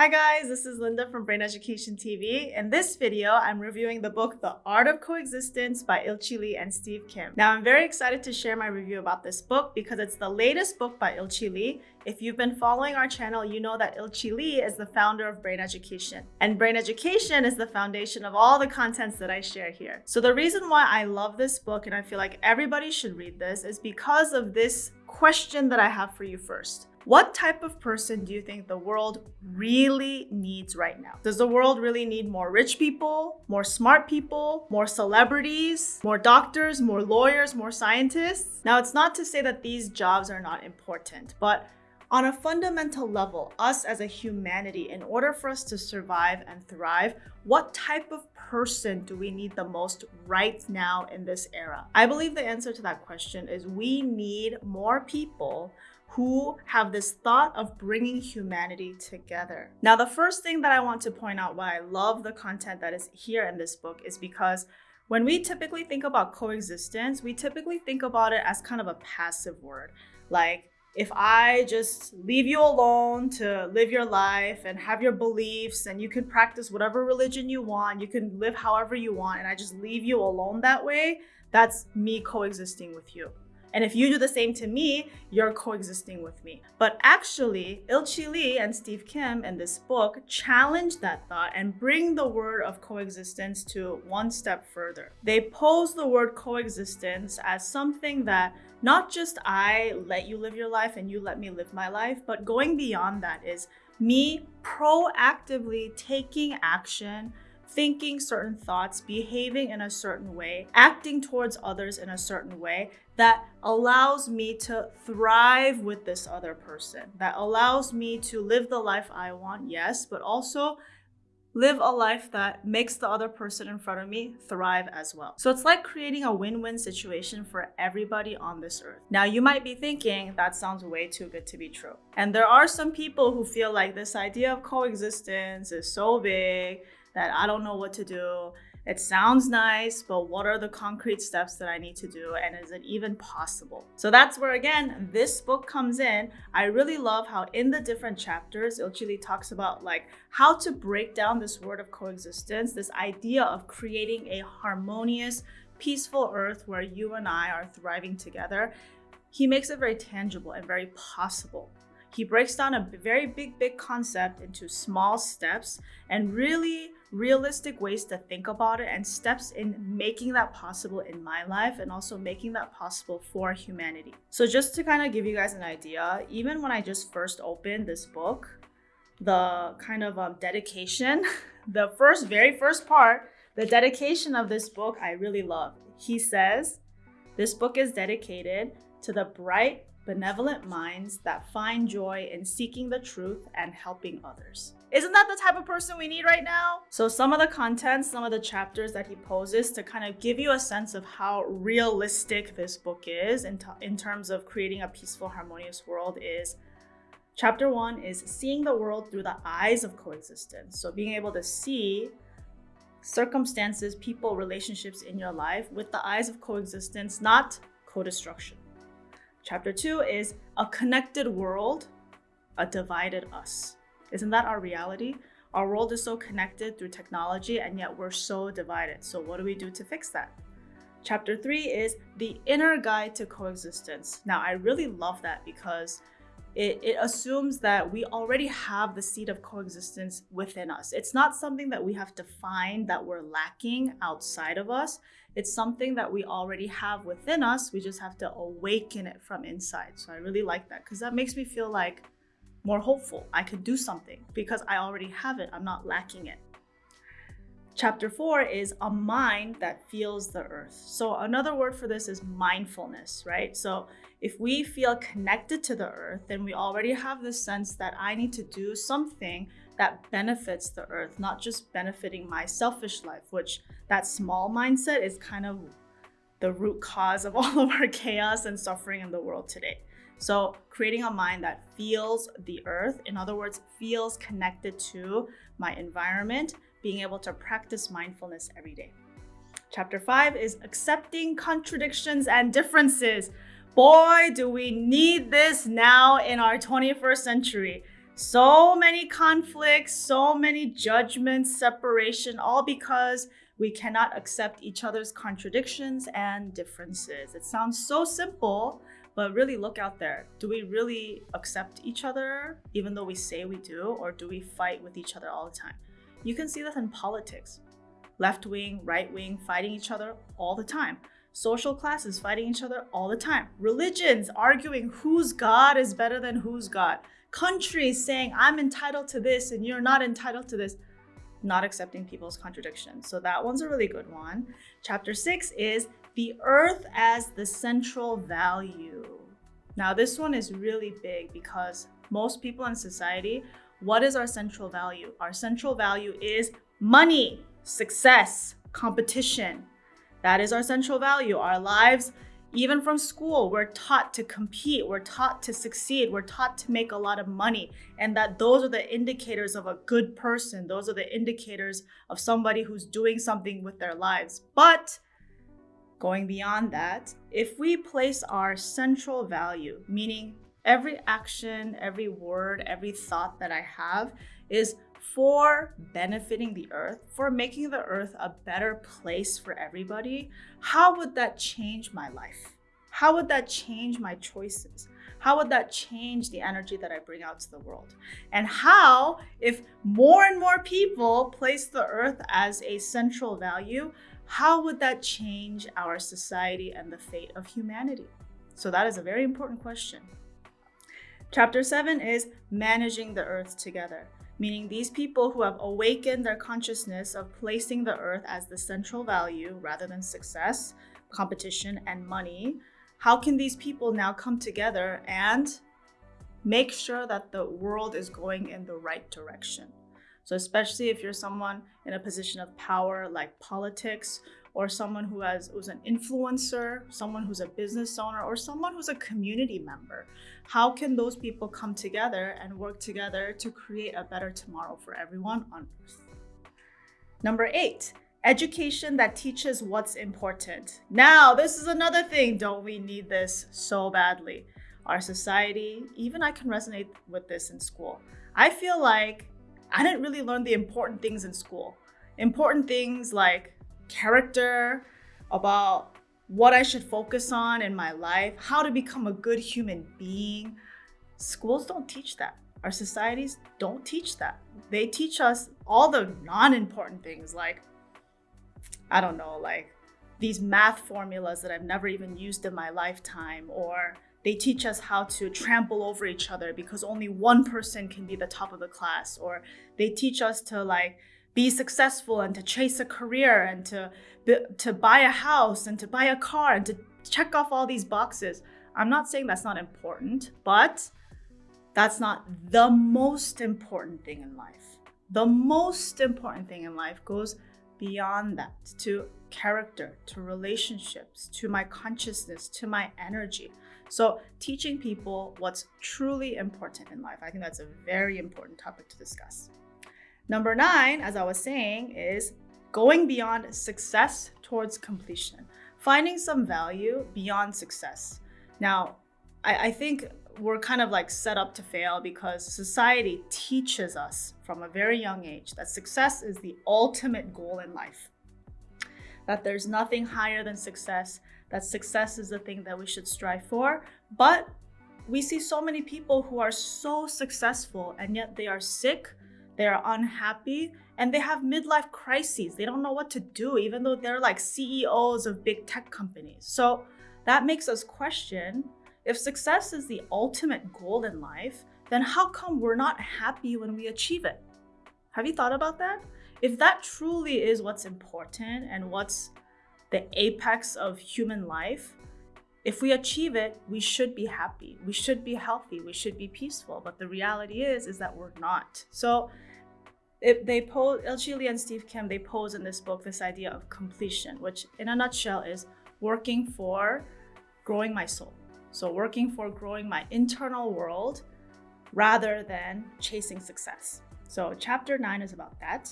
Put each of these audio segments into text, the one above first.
Hi guys, this is Linda from Brain Education TV. In this video, I'm reviewing the book The Art of Coexistence by Ilchi Lee and Steve Kim. Now, I'm very excited to share my review about this book because it's the latest book by Ilchi Lee. If you've been following our channel, you know that Ilchi Lee is the founder of Brain Education. And Brain Education is the foundation of all the contents that I share here. So the reason why I love this book and I feel like everybody should read this is because of this question that I have for you first. What type of person do you think the world really needs right now? Does the world really need more rich people, more smart people, more celebrities, more doctors, more lawyers, more scientists? Now, it's not to say that these jobs are not important, but on a fundamental level, us as a humanity, in order for us to survive and thrive, what type of person do we need the most right now in this era? I believe the answer to that question is we need more people who have this thought of bringing humanity together. Now, the first thing that I want to point out why I love the content that is here in this book is because when we typically think about coexistence, we typically think about it as kind of a passive word. Like, if I just leave you alone to live your life and have your beliefs and you can practice whatever religion you want, you can live however you want, and I just leave you alone that way, that's me coexisting with you. And if you do the same to me, you're coexisting with me. But actually, Ilchi Lee and Steve Kim in this book challenge that thought and bring the word of coexistence to one step further. They pose the word coexistence as something that not just I let you live your life and you let me live my life, but going beyond that is me proactively taking action thinking certain thoughts, behaving in a certain way, acting towards others in a certain way that allows me to thrive with this other person, that allows me to live the life I want, yes, but also live a life that makes the other person in front of me thrive as well. So it's like creating a win-win situation for everybody on this earth. Now you might be thinking that sounds way too good to be true. And there are some people who feel like this idea of coexistence is so big that I don't know what to do. It sounds nice, but what are the concrete steps that I need to do? And is it even possible? So that's where, again, this book comes in. I really love how in the different chapters, Ilchi Lee talks about like how to break down this word of coexistence, this idea of creating a harmonious, peaceful earth where you and I are thriving together. He makes it very tangible and very possible. He breaks down a very big, big concept into small steps and really realistic ways to think about it and steps in making that possible in my life and also making that possible for humanity. So just to kind of give you guys an idea, even when I just first opened this book, the kind of um, dedication, the first, very first part, the dedication of this book, I really love. He says, this book is dedicated to the bright, benevolent minds that find joy in seeking the truth and helping others. Isn't that the type of person we need right now? So some of the content, some of the chapters that he poses to kind of give you a sense of how realistic this book is in, in terms of creating a peaceful, harmonious world is Chapter one is seeing the world through the eyes of coexistence. So being able to see circumstances, people, relationships in your life with the eyes of coexistence, not co-destruction. Chapter two is a connected world, a divided us. Isn't that our reality? Our world is so connected through technology and yet we're so divided. So what do we do to fix that? Chapter three is the inner guide to coexistence. Now, I really love that because it, it assumes that we already have the seed of coexistence within us. It's not something that we have to find that we're lacking outside of us. It's something that we already have within us. We just have to awaken it from inside. So I really like that because that makes me feel like more hopeful. I could do something because I already have it. I'm not lacking it. Chapter four is a mind that feels the earth. So another word for this is mindfulness, right? So if we feel connected to the earth, then we already have the sense that I need to do something that benefits the earth, not just benefiting my selfish life, which that small mindset is kind of the root cause of all of our chaos and suffering in the world today. So creating a mind that feels the earth, in other words, feels connected to my environment, being able to practice mindfulness every day. Chapter five is accepting contradictions and differences. Boy, do we need this now in our 21st century. So many conflicts, so many judgments, separation, all because we cannot accept each other's contradictions and differences. It sounds so simple, but really look out there. Do we really accept each other, even though we say we do, or do we fight with each other all the time? You can see this in politics left wing, right wing, fighting each other all the time. Social classes fighting each other all the time. Religions arguing whose God is better than whose God. Countries saying, I'm entitled to this and you're not entitled to this not accepting people's contradictions. So that one's a really good one. Chapter six is the earth as the central value. Now, this one is really big because most people in society, what is our central value? Our central value is money, success, competition. That is our central value. Our lives even from school, we're taught to compete, we're taught to succeed, we're taught to make a lot of money, and that those are the indicators of a good person. Those are the indicators of somebody who's doing something with their lives. But going beyond that, if we place our central value, meaning every action, every word, every thought that I have is for benefiting the earth, for making the earth a better place for everybody, how would that change my life? How would that change my choices? How would that change the energy that I bring out to the world? And how, if more and more people place the earth as a central value, how would that change our society and the fate of humanity? So, that is a very important question. Chapter 7 is managing the earth together meaning these people who have awakened their consciousness of placing the earth as the central value rather than success, competition, and money, how can these people now come together and make sure that the world is going in the right direction? So, especially if you're someone in a position of power like politics or someone who has who's an influencer, someone who's a business owner, or someone who's a community member. How can those people come together and work together to create a better tomorrow for everyone on earth? Number eight, education that teaches what's important. Now, this is another thing. Don't we need this so badly? Our society, even I can resonate with this in school. I feel like I didn't really learn the important things in school. Important things like character, about what I should focus on in my life, how to become a good human being. Schools don't teach that. Our societies don't teach that. They teach us all the non important things like, I don't know, like these math formulas that I've never even used in my lifetime, or they teach us how to trample over each other because only one person can be the top of the class, or they teach us to like be successful and to chase a career and to to buy a house and to buy a car and to check off all these boxes. I'm not saying that's not important, but that's not the most important thing in life. The most important thing in life goes beyond that to character, to relationships, to my consciousness, to my energy. So, teaching people what's truly important in life, I think that's a very important topic to discuss. Number nine, as I was saying, is going beyond success towards completion, finding some value beyond success. Now, I, I think we're kind of like set up to fail because society teaches us from a very young age that success is the ultimate goal in life. That there's nothing higher than success, that success is the thing that we should strive for. But we see so many people who are so successful and yet they are sick they're unhappy and they have midlife crises. They don't know what to do, even though they're like CEOs of big tech companies. So that makes us question if success is the ultimate goal in life, then how come we're not happy when we achieve it? Have you thought about that? If that truly is what's important and what's the apex of human life, if we achieve it, we should be happy. We should be healthy. We should be peaceful. But the reality is, is that we're not. So it, they pose Ilchi Lee and Steve Kim they pose in this book this idea of completion, which in a nutshell is working for growing my soul. So working for growing my internal world rather than chasing success. So chapter 9 is about that.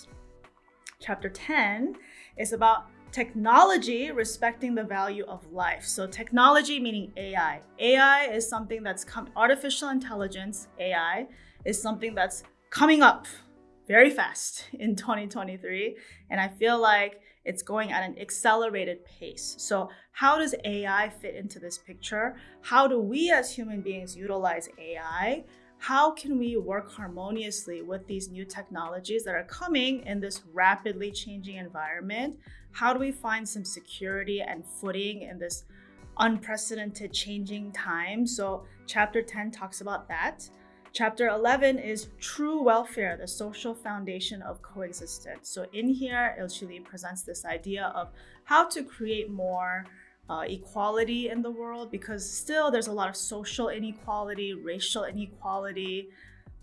Chapter 10 is about technology respecting the value of life. So technology meaning AI. AI is something that's come artificial intelligence, AI is something that's coming up very fast in 2023. And I feel like it's going at an accelerated pace. So, how does AI fit into this picture? How do we as human beings utilize AI? How can we work harmoniously with these new technologies that are coming in this rapidly changing environment? How do we find some security and footing in this unprecedented changing time? So, chapter 10 talks about that. Chapter 11 is True Welfare, the Social Foundation of Coexistence. So, in here, Ilchi Lee presents this idea of how to create more uh, equality in the world because still there's a lot of social inequality, racial inequality,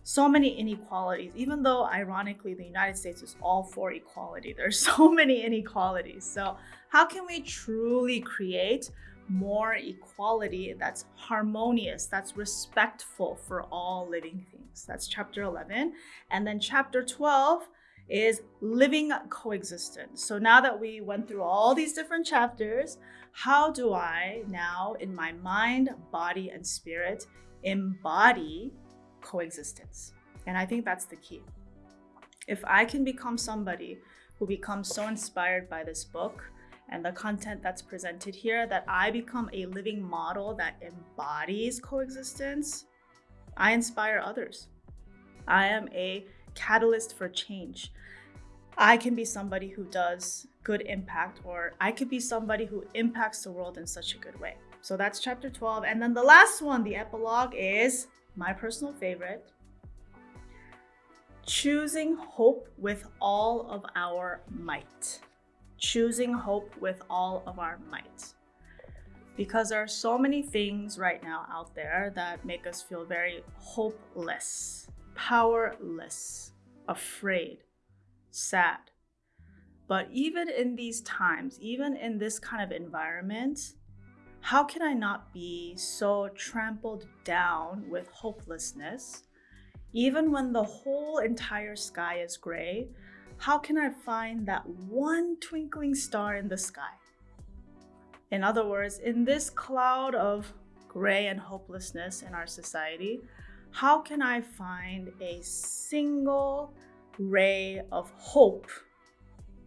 so many inequalities, even though ironically the United States is all for equality. There's so many inequalities. So, how can we truly create more equality that's harmonious, that's respectful for all living things. That's chapter 11. And then chapter 12 is living coexistence. So now that we went through all these different chapters, how do I now, in my mind, body, and spirit, embody coexistence? And I think that's the key. If I can become somebody who becomes so inspired by this book, and the content that's presented here that I become a living model that embodies coexistence, I inspire others. I am a catalyst for change. I can be somebody who does good impact, or I could be somebody who impacts the world in such a good way. So that's chapter 12. And then the last one, the epilogue, is my personal favorite choosing hope with all of our might choosing hope with all of our might. Because there are so many things right now out there that make us feel very hopeless, powerless, afraid, sad. But even in these times, even in this kind of environment, how can I not be so trampled down with hopelessness? Even when the whole entire sky is gray, how can I find that one twinkling star in the sky? In other words, in this cloud of gray and hopelessness in our society, how can I find a single ray of hope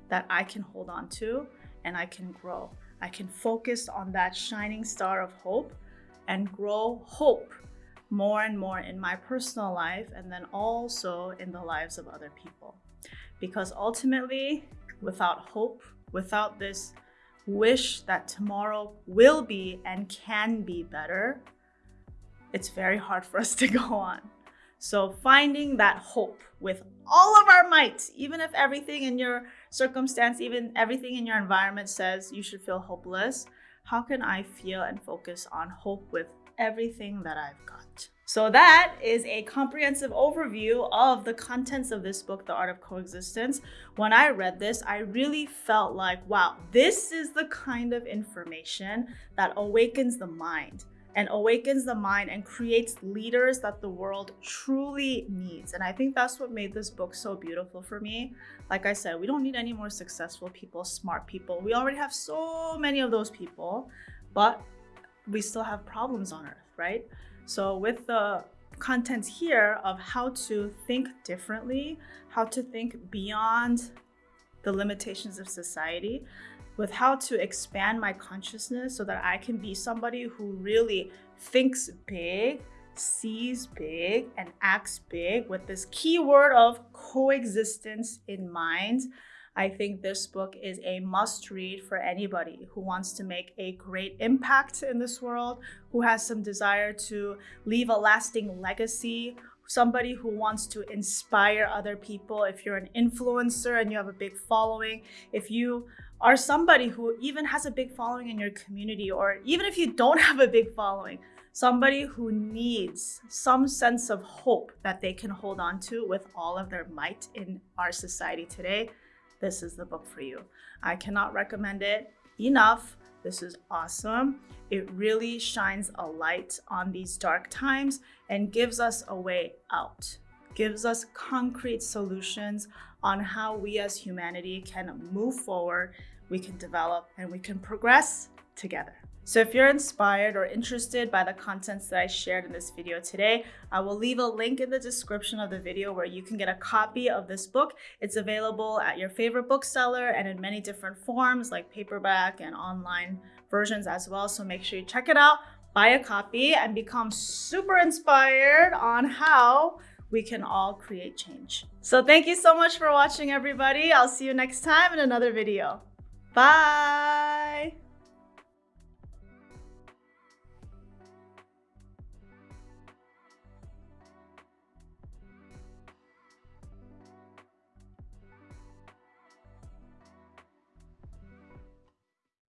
that I can hold on to and I can grow? I can focus on that shining star of hope and grow hope more and more in my personal life and then also in the lives of other people because ultimately, without hope, without this wish that tomorrow will be and can be better, it's very hard for us to go on. So, finding that hope with all of our might, even if everything in your circumstance, even everything in your environment says you should feel hopeless, how can I feel and focus on hope with everything that I've got? So that is a comprehensive overview of the contents of this book, The Art of Coexistence. When I read this, I really felt like, wow, this is the kind of information that awakens the mind and awakens the mind and creates leaders that the world truly needs. And I think that's what made this book so beautiful for me. Like I said, we don't need any more successful people, smart people. We already have so many of those people, but we still have problems on earth, right? So with the contents here of how to think differently, how to think beyond the limitations of society, with how to expand my consciousness so that I can be somebody who really thinks big, sees big, and acts big with this keyword of coexistence in mind. I think this book is a must read for anybody who wants to make a great impact in this world, who has some desire to leave a lasting legacy, somebody who wants to inspire other people. If you're an influencer and you have a big following, if you are somebody who even has a big following in your community, or even if you don't have a big following, somebody who needs some sense of hope that they can hold on to with all of their might in our society today this is the book for you. I cannot recommend it enough. This is awesome. It really shines a light on these dark times and gives us a way out, gives us concrete solutions on how we as humanity can move forward, we can develop, and we can progress together. So if you're inspired or interested by the contents that I shared in this video today, I will leave a link in the description of the video where you can get a copy of this book. It's available at your favorite bookseller and in many different forms like paperback and online versions as well. So make sure you check it out, buy a copy and become super inspired on how we can all create change. So thank you so much for watching everybody. I'll see you next time in another video. Bye!